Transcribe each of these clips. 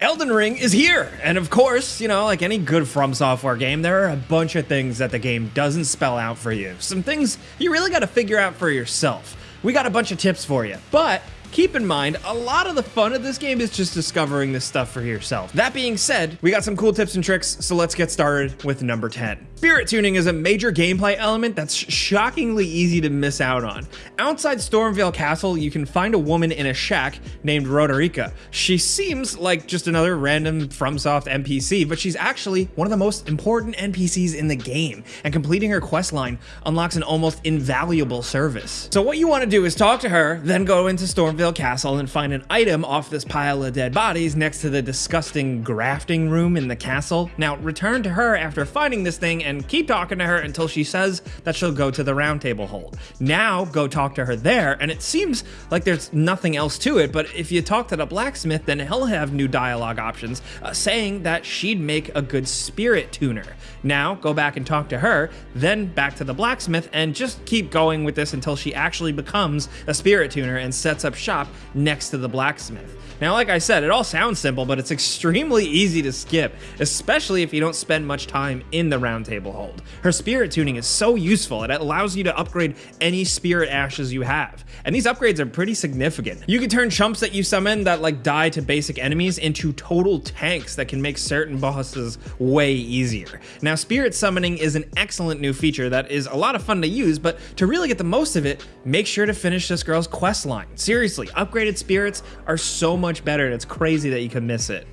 Elden Ring is here, and of course, you know, like any good From Software game, there are a bunch of things that the game doesn't spell out for you. Some things you really got to figure out for yourself. We got a bunch of tips for you, but keep in mind, a lot of the fun of this game is just discovering this stuff for yourself. That being said, we got some cool tips and tricks, so let's get started with number 10. Spirit tuning is a major gameplay element that's shockingly easy to miss out on. Outside Stormveil Castle, you can find a woman in a shack named Roderika. She seems like just another random FromSoft NPC, but she's actually one of the most important NPCs in the game, and completing her quest line unlocks an almost invaluable service. So what you want to do is talk to her, then go into Castle and find an item off this pile of dead bodies next to the disgusting grafting room in the castle. Now return to her after finding this thing and and keep talking to her until she says that she'll go to the roundtable hold. Now go talk to her there, and it seems like there's nothing else to it, but if you talk to the blacksmith, then he'll have new dialogue options uh, saying that she'd make a good spirit tuner. Now go back and talk to her, then back to the blacksmith, and just keep going with this until she actually becomes a spirit tuner and sets up shop next to the blacksmith. Now, like I said, it all sounds simple, but it's extremely easy to skip, especially if you don't spend much time in the roundtable hold. Her spirit tuning is so useful, it allows you to upgrade any spirit ashes you have. And these upgrades are pretty significant. You can turn chumps that you summon that like die to basic enemies into total tanks that can make certain bosses way easier. Now, spirit summoning is an excellent new feature that is a lot of fun to use, but to really get the most of it, make sure to finish this girl's quest line. Seriously, upgraded spirits are so much better, and it's crazy that you can miss it.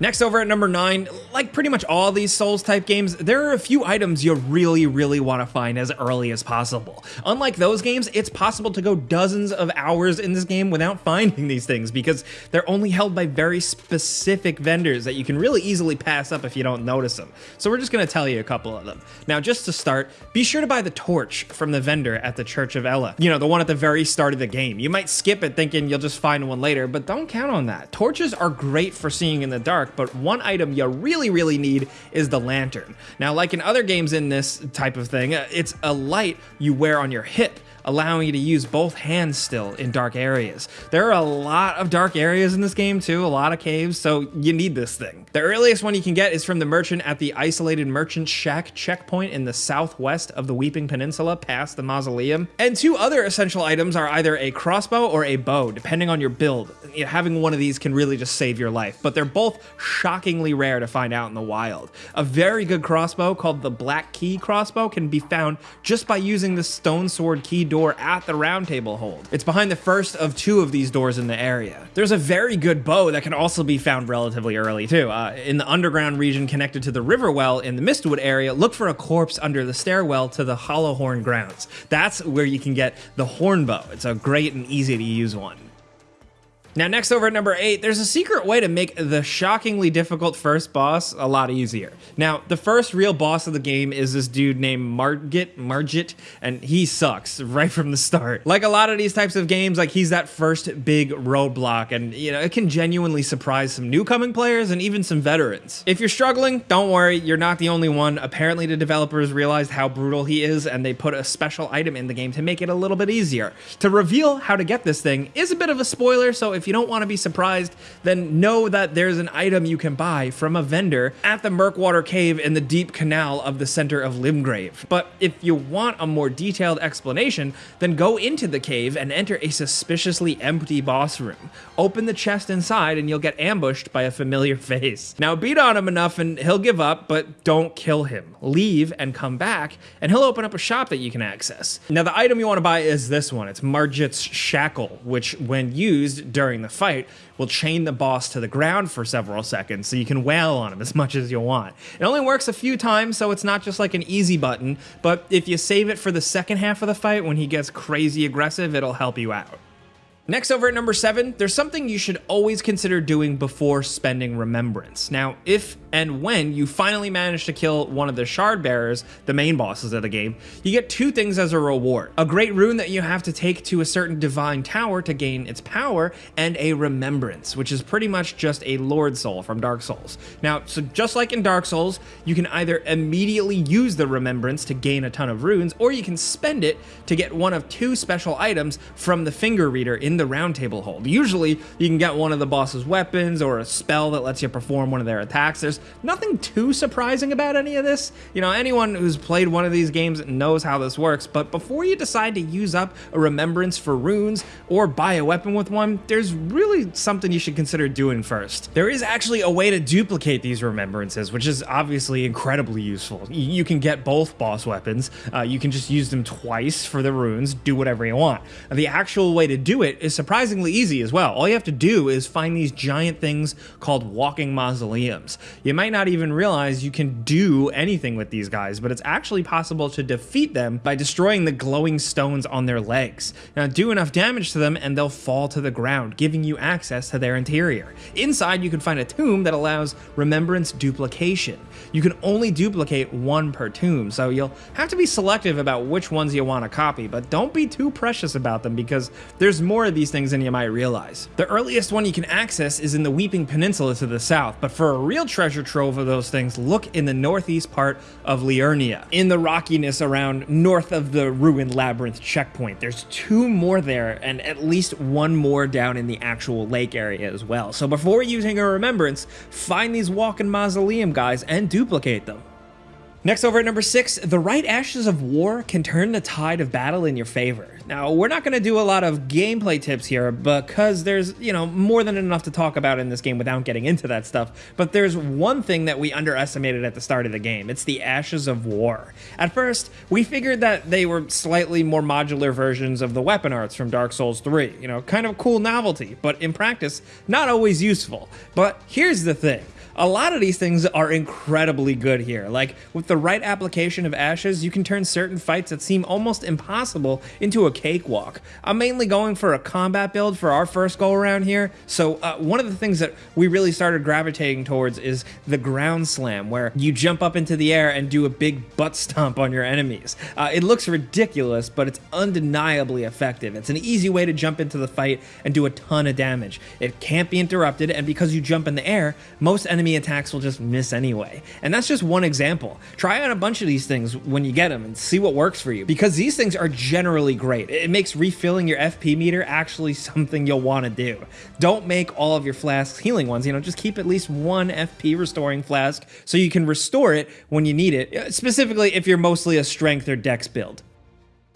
Next over at number 9, like pretty much all these Souls type games, there are a few items you really, really want to find as early as possible. Unlike those games, it's possible to go dozens of hours in this game without finding these things because they're only held by very specific vendors that you can really easily pass up if you don't notice them. So we're just going to tell you a couple of them. Now, just to start, be sure to buy the torch from the vendor at the Church of Elleh, You know, the one at the very start of the game. You might skip it thinking you'll just find one later, but don't count on that. Torches are great for seeing in the dark, dark, but one item you really, really need is the lantern. Now, like in other games in this type of thing, uh, it's a light you wear on your hip allowing you to use both hands still in dark areas. There are a lot of dark areas in this game too, a lot of caves, so you need this thing. The earliest one you can get is from the merchant at the isolated merchant shack checkpoint in the southwest of the Weeping Peninsula past the mausoleum. And two other essential items are either a crossbow or a bow, depending on your build. Having one of these can really just save your life, but they're both shockingly rare to find out in the wild. A very good crossbow called the Black Key crossbow can be found just by using the stone sword key door door at the roundtable hold. It's behind the first of two of these doors in the area. There's a very good bow that can also be found relatively early too. Uh, in the underground region connected to the river well in the Mistwood area, look for a corpse under the stairwell to the Hollowhorn grounds. That's where you can get the horn bow. It's a great and easy to use one. Now, next over at number eight, there's a secret way to make the shockingly difficult first boss a lot easier. Now, the first real boss of the game is this dude named Margit, Margit, and he sucks right from the start. Like a lot of these types of games, like he's that first big roadblock, and you know, it can genuinely surprise some new coming players and even some veterans. If you're struggling, don't worry, you're not the only one. Apparently, the developers realized how brutal he is, and they put a special item in the game to make it a little bit easier. To reveal how to get this thing is a bit of a spoiler, so if you don't want to be surprised, then know that there's an item you can buy from a vendor at the Murkwater Cave in the deep canal of the center of Limgrave. But if you want a more detailed explanation, then go into the cave and enter a suspiciously empty boss room. Open the chest inside and you'll get ambushed by a familiar face. Now beat on him enough and he'll give up, but don't kill him. Leave and come back, and he'll open up a shop that you can access. Now the item you want to buy is this one. It's Margit's Shackle, which when used during during the fight will chain the boss to the ground for several seconds so you can wail on him as much as you want. It only works a few times, so it's not just like an easy button, but if you save it for the second half of the fight when he gets crazy aggressive, it'll help you out. Next over at number seven, there's something you should always consider doing before spending Remembrance. Now, if and when you finally manage to kill one of the Shard Bearers, the main bosses of the game, you get two things as a reward. A great rune that you have to take to a certain divine tower to gain its power, and a Remembrance, which is pretty much just a Lord Soul from Dark Souls. Now, so just like in Dark Souls, you can either immediately use the Remembrance to gain a ton of runes, or you can spend it to get one of two special items from the Finger Reader in the Roundtable hold. Usually, you can get one of the boss's weapons or a spell that lets you perform one of their attacks. There's nothing too surprising about any of this. You know, anyone who's played one of these games knows how this works, but before you decide to use up a remembrance for runes or buy a weapon with one, there's really something you should consider doing first. There is actually a way to duplicate these remembrances, which is obviously incredibly useful. You can get both boss weapons, uh, you can just use them twice for the runes, do whatever you want. The actual way to do it is surprisingly easy as well. All you have to do is find these giant things called walking mausoleums. You might not even realize you can do anything with these guys, but it's actually possible to defeat them by destroying the glowing stones on their legs. Now do enough damage to them and they'll fall to the ground, giving you access to their interior. Inside you can find a tomb that allows remembrance duplication. You can only duplicate one per tomb, so you'll have to be selective about which ones you want to copy, but don't be too precious about them because there's more of these things than you might realize. The earliest one you can access is in the Weeping Peninsula to the south, but for a real treasure trove of those things, look in the northeast part of Liurnia, in the rockiness around north of the ruined labyrinth checkpoint. There's two more there and at least one more down in the actual lake area as well. So before using a remembrance, find these walking mausoleum guys and duplicate them. Next over at number 6, the right Ashes of War can turn the tide of battle in your favor. Now, we're not going to do a lot of gameplay tips here because there's, you know, more than enough to talk about in this game without getting into that stuff, but there's one thing that we underestimated at the start of the game. It's the Ashes of War. At first, we figured that they were slightly more modular versions of the weapon arts from Dark Souls 3, you know, kind of cool novelty, but in practice, not always useful. But here's the thing. A lot of these things are incredibly good here. Like, with the right application of ashes, you can turn certain fights that seem almost impossible into a cakewalk. I'm mainly going for a combat build for our first go around here, so uh, one of the things that we really started gravitating towards is the ground slam, where you jump up into the air and do a big butt stomp on your enemies. Uh, it looks ridiculous, but it's undeniably effective. It's an easy way to jump into the fight and do a ton of damage. It can't be interrupted, and because you jump in the air, most enemies enemy attacks will just miss anyway. And that's just one example. Try out a bunch of these things when you get them and see what works for you because these things are generally great. It makes refilling your FP meter actually something you'll want to do. Don't make all of your flasks healing ones, you know, just keep at least one FP restoring flask so you can restore it when you need it, uh, specifically if you're mostly a strength or dex build.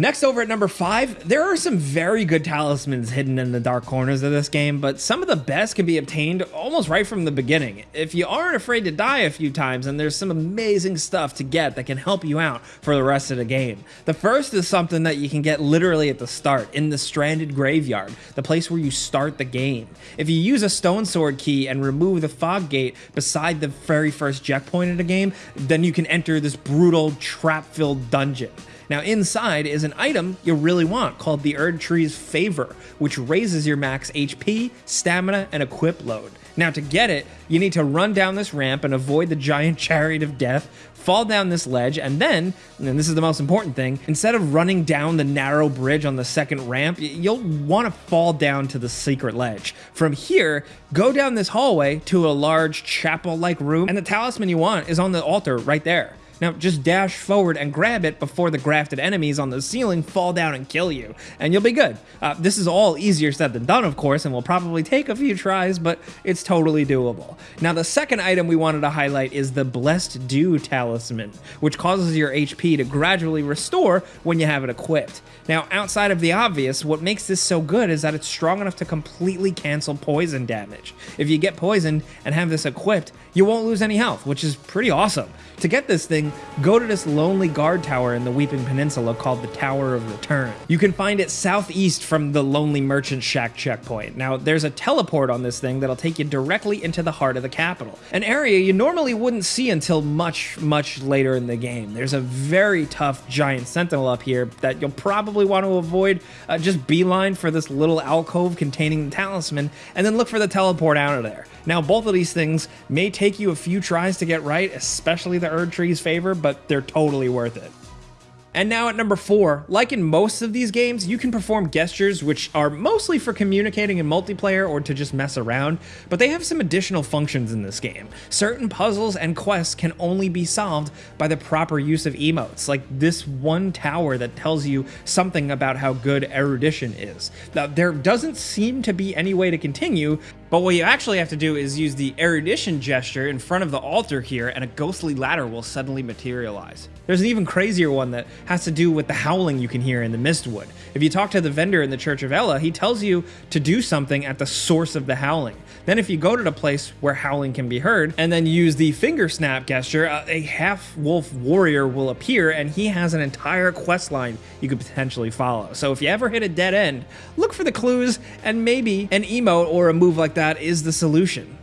Next over at number 5, there are some very good talismans hidden in the dark corners of this game, but some of the best can be obtained almost right from the beginning. If you aren't afraid to die a few times, and there's some amazing stuff to get that can help you out for the rest of the game. The first is something that you can get literally at the start, in the Stranded Graveyard, the place where you start the game. If you use a Stone Sword key and remove the Fog Gate beside the very first checkpoint of the game, then you can enter this brutal, trap-filled dungeon. Now inside is an item you really want called the Erdtree's Favor, which raises your max HP, stamina, and equip load. Now to get it, you need to run down this ramp and avoid the giant chariot of death, fall down this ledge, and then, and this is the most important thing, instead of running down the narrow bridge on the second ramp, you'll want to fall down to the secret ledge. From here, go down this hallway to a large chapel-like room, and the talisman you want is on the altar right there. Now just dash forward and grab it before the grafted enemies on the ceiling fall down and kill you, and you'll be good. Uh, this is all easier said than done, of course, and will probably take a few tries, but it's totally doable. Now the second item we wanted to highlight is the Blessed Dew Talisman, which causes your HP to gradually restore when you have it equipped. Now, outside of the obvious, what makes this so good is that it's strong enough to completely cancel poison damage. If you get poisoned and have this equipped, you won't lose any health, which is pretty awesome. To get this thing, go to this lonely guard tower in the Weeping Peninsula called the Tower of Return. You can find it southeast from the Lonely Merchant Shack checkpoint. Now, there's a teleport on this thing that'll take you directly into the heart of the capital, an area you normally wouldn't see until much, much later in the game. There's a very tough giant sentinel up here that you'll probably want to avoid. Uh, just beeline for this little alcove containing the talisman, and then look for the teleport out of there. Now, both of these things may take you a few tries to get right, especially the Erdtree's favor, but they're totally worth it. And now at number four, like in most of these games, you can perform gestures which are mostly for communicating in multiplayer or to just mess around, but they have some additional functions in this game. Certain puzzles and quests can only be solved by the proper use of emotes, like this one tower that tells you something about how good erudition is. Now, there doesn't seem to be any way to continue, but what you actually have to do is use the erudition gesture in front of the altar here and a ghostly ladder will suddenly materialize. There's an even crazier one that has to do with the howling you can hear in the Mistwood. If you talk to the vendor in the Church of Elleh, he tells you to do something at the source of the howling. Then if you go to the place where howling can be heard and then use the finger snap gesture, uh, a half-wolf warrior will appear and he has an entire quest line you could potentially follow. So if you ever hit a dead end, look for the clues and maybe an emote or a move like that is the solution.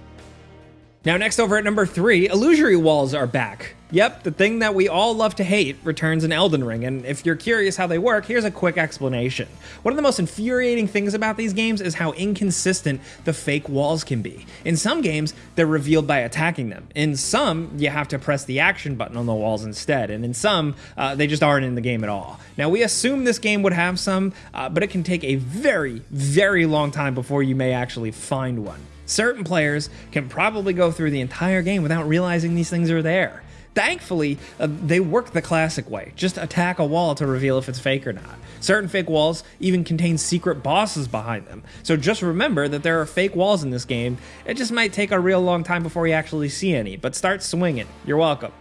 Now next over at number 3, illusory walls are back. Yep, the thing that we all love to hate returns in Elden Ring, and if you're curious how they work, here's a quick explanation. One of the most infuriating things about these games is how inconsistent the fake walls can be. In some games, they're revealed by attacking them. In some, you have to press the action button on the walls instead, and in some, uh, they just aren't in the game at all. Now, we assume this game would have some, uh, but it can take a very, very long time before you may actually find one. Certain players can probably go through the entire game without realizing these things are there. Thankfully, uh, they work the classic way. Just attack a wall to reveal if it's fake or not. Certain fake walls even contain secret bosses behind them. So just remember that there are fake walls in this game. It just might take a real long time before you actually see any, but start swinging. You're welcome.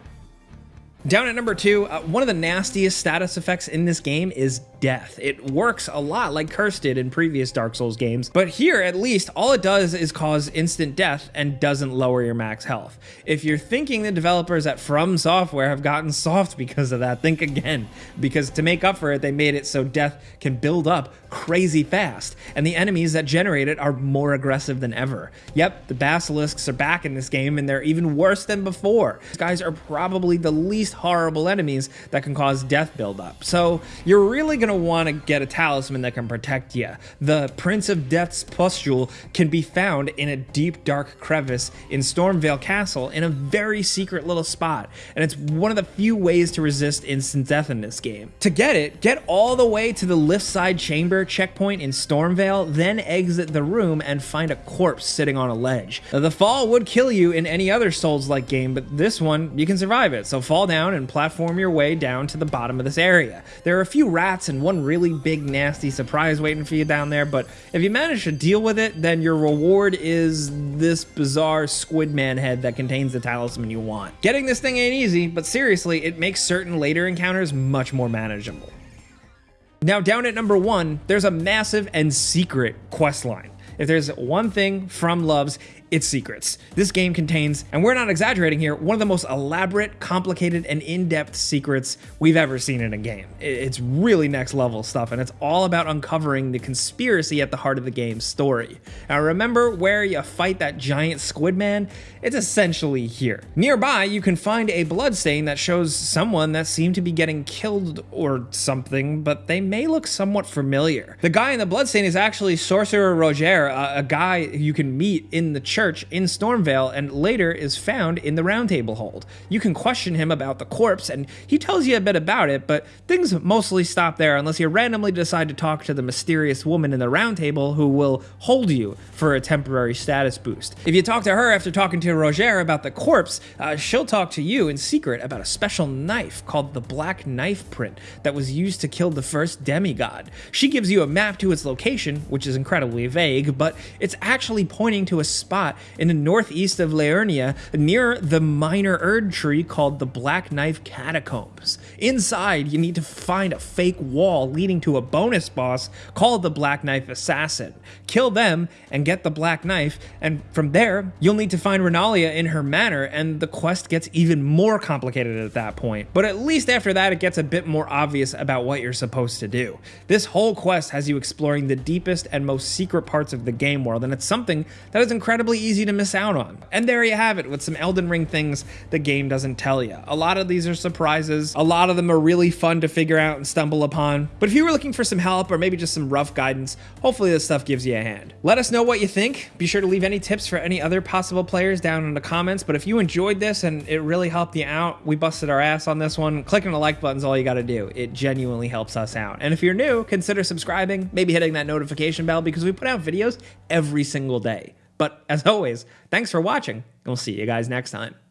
Down at number two, uh, one of the nastiest status effects in this game is death. It works a lot like Curse did in previous Dark Souls games, but here at least all it does is cause instant death and doesn't lower your max health. If you're thinking the developers at From Software have gotten soft because of that, think again, because to make up for it, they made it so death can build up crazy fast, and the enemies that generate it are more aggressive than ever. Yep, the basilisks are back in this game, and they're even worse than before. These guys are probably the least horrible enemies that can cause death buildup. So you're really going to want to get a talisman that can protect you. The Prince of Death's pustule can be found in a deep dark crevice in Stormveil Castle in a very secret little spot, and it's one of the few ways to resist instant death in this game. To get it, get all the way to the lift side chamber checkpoint in Stormveil, then exit the room and find a corpse sitting on a ledge. Now, the fall would kill you in any other Souls-like game, but this one, you can survive it, so fall down and platform your way down to the bottom of this area. There are a few rats and one really big nasty surprise waiting for you down there, but if you manage to deal with it, then your reward is this bizarre squid man head that contains the talisman you want. Getting this thing ain't easy, but seriously, it makes certain later encounters much more manageable. Now, down at number one, there's a massive and secret quest line. If there's one thing From loves, its secrets. This game contains, and we're not exaggerating here, one of the most elaborate, complicated, and in-depth secrets we've ever seen in a game. It's really next level stuff, and it's all about uncovering the conspiracy at the heart of the game's story. Now remember where you fight that giant squid man? It's essentially here. Nearby, you can find a bloodstain that shows someone that seemed to be getting killed or something, but they may look somewhat familiar. The guy in the bloodstain is actually Sorcerer Roger, a, a guy you can meet in the church church in Stormveil and later is found in the Roundtable Hold. You can question him about the corpse and he tells you a bit about it, but things mostly stop there unless you randomly decide to talk to the mysterious woman in the Roundtable who will hold you for a temporary status boost. If you talk to her after talking to Roger about the corpse, uh, she'll talk to you in secret about a special knife called the Black Knife Print that was used to kill the first demigod. She gives you a map to its location, which is incredibly vague, but it's actually pointing to a spot in the northeast of Liurnia near the minor Erd tree called the Black Knife Catacombs. Inside, you need to find a fake wall leading to a bonus boss called the Black Knife Assassin. Kill them and get the Black Knife, and from there, you'll need to find Renalia in her manor, and the quest gets even more complicated at that point. But at least after that, it gets a bit more obvious about what you're supposed to do. This whole quest has you exploring the deepest and most secret parts of the game world, and it's something that is incredibly easy to miss out on. And there you have it with some Elden Ring things the game doesn't tell you. A lot of these are surprises, a lot of them are really fun to figure out and stumble upon. But if you were looking for some help or maybe just some rough guidance, hopefully this stuff gives you a hand. Let us know what you think. Be sure to leave any tips for any other possible players down in the comments. But if you enjoyed this and it really helped you out, we busted our ass on this one. Clicking the like button is all you got to do. It genuinely helps us out. And if you're new, consider subscribing, maybe hitting that notification bell because we put out videos every single day. But as always, thanks for watching, we'll see you guys next time.